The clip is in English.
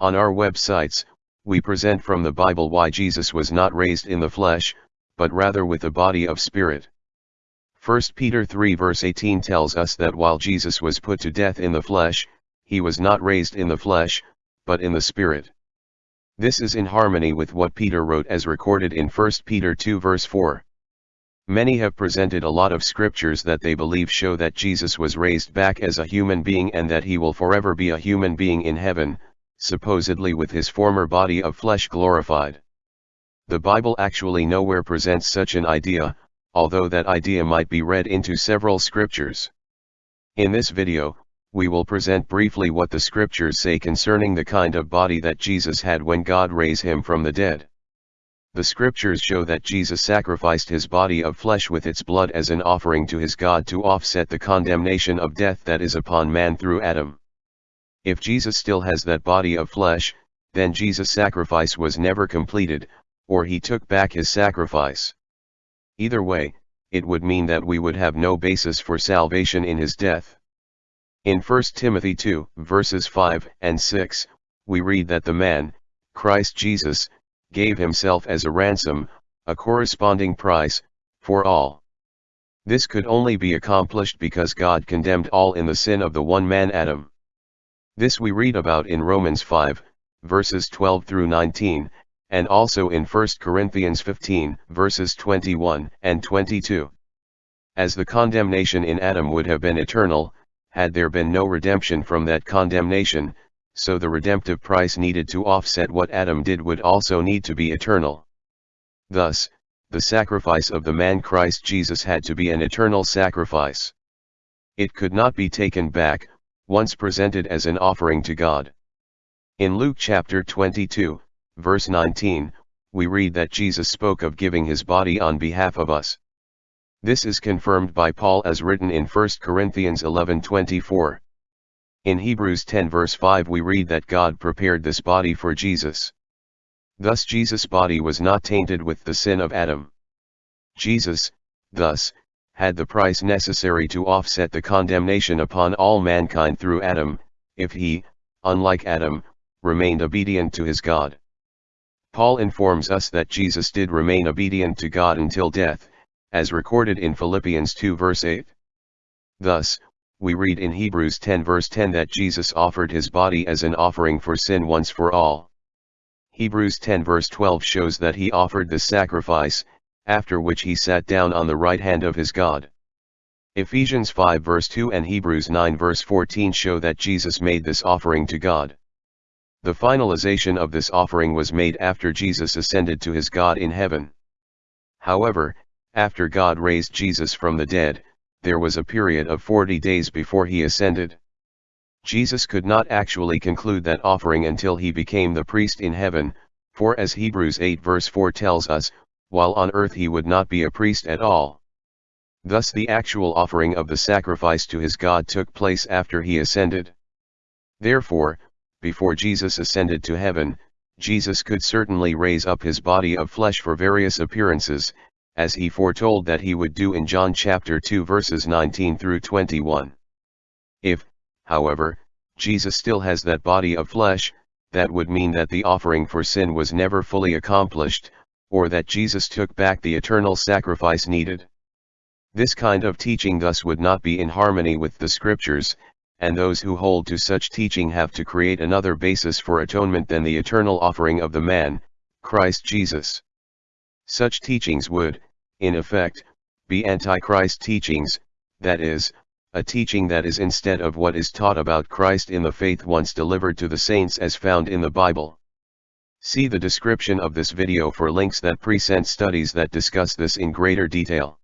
On our websites, we present from the Bible why Jesus was not raised in the flesh, but rather with the body of spirit. 1 Peter 3 verse 18 tells us that while Jesus was put to death in the flesh, he was not raised in the flesh, but in the spirit. This is in harmony with what Peter wrote as recorded in 1 Peter 2 verse 4. Many have presented a lot of scriptures that they believe show that Jesus was raised back as a human being and that he will forever be a human being in heaven, supposedly with his former body of flesh glorified. The Bible actually nowhere presents such an idea, although that idea might be read into several scriptures. In this video, we will present briefly what the scriptures say concerning the kind of body that Jesus had when God raised him from the dead. The scriptures show that Jesus sacrificed his body of flesh with its blood as an offering to his God to offset the condemnation of death that is upon man through Adam. If Jesus still has that body of flesh, then Jesus' sacrifice was never completed, or he took back his sacrifice. Either way, it would mean that we would have no basis for salvation in his death. In 1 Timothy 2, verses 5 and 6, we read that the man, Christ Jesus, gave himself as a ransom, a corresponding price, for all. This could only be accomplished because God condemned all in the sin of the one man Adam. This we read about in Romans 5, verses 12 through 19, and also in 1 Corinthians 15, verses 21 and 22. As the condemnation in Adam would have been eternal, had there been no redemption from that condemnation, so the redemptive price needed to offset what Adam did would also need to be eternal. Thus, the sacrifice of the man Christ Jesus had to be an eternal sacrifice. It could not be taken back, once presented as an offering to God. In Luke chapter 22, verse 19, we read that Jesus spoke of giving his body on behalf of us. This is confirmed by Paul as written in 1 Corinthians 11:24. In Hebrews 10 verse 5 we read that God prepared this body for Jesus. Thus Jesus' body was not tainted with the sin of Adam. Jesus, thus, had the price necessary to offset the condemnation upon all mankind through Adam, if he, unlike Adam, remained obedient to his God. Paul informs us that Jesus did remain obedient to God until death, as recorded in Philippians 2 verse 8. Thus, we read in Hebrews 10 verse 10 that Jesus offered his body as an offering for sin once for all. Hebrews 10 verse 12 shows that he offered the sacrifice, after which he sat down on the right hand of his God. Ephesians 5 verse 2 and Hebrews 9 verse 14 show that Jesus made this offering to God. The finalization of this offering was made after Jesus ascended to his God in heaven. However, after God raised Jesus from the dead, there was a period of 40 days before he ascended. Jesus could not actually conclude that offering until he became the priest in heaven, for as Hebrews 8 verse 4 tells us, while on earth he would not be a priest at all. Thus the actual offering of the sacrifice to his God took place after he ascended. Therefore, before Jesus ascended to heaven, Jesus could certainly raise up his body of flesh for various appearances, as he foretold that he would do in John chapter 2 verses 19 through 21. If, however, Jesus still has that body of flesh, that would mean that the offering for sin was never fully accomplished, or that Jesus took back the eternal sacrifice needed. This kind of teaching thus would not be in harmony with the scriptures, and those who hold to such teaching have to create another basis for atonement than the eternal offering of the man, Christ Jesus. Such teachings would, in effect, be Antichrist teachings, that is, a teaching that is instead of what is taught about Christ in the faith once delivered to the saints as found in the Bible. See the description of this video for links that present studies that discuss this in greater detail.